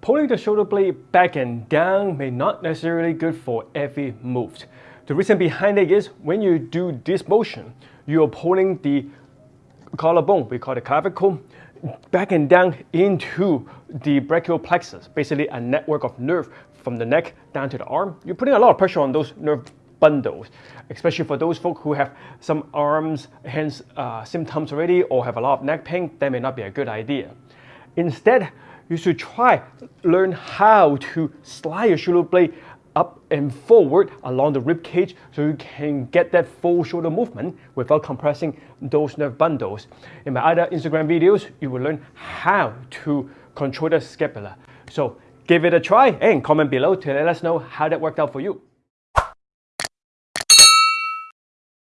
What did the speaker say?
Pulling the shoulder blade back and down may not necessarily good for every move. The reason behind it is when you do this motion, you are pulling the collarbone, we call it clavicle, back and down into the brachial plexus, basically a network of nerve from the neck down to the arm. You're putting a lot of pressure on those nerve bundles, especially for those folk who have some arms, hands uh, symptoms already or have a lot of neck pain, that may not be a good idea. Instead, you should try learn how to slide your shoulder blade up and forward along the rib cage so you can get that full shoulder movement without compressing those nerve bundles. In my other Instagram videos, you will learn how to control the scapula. So give it a try and comment below to let us know how that worked out for you.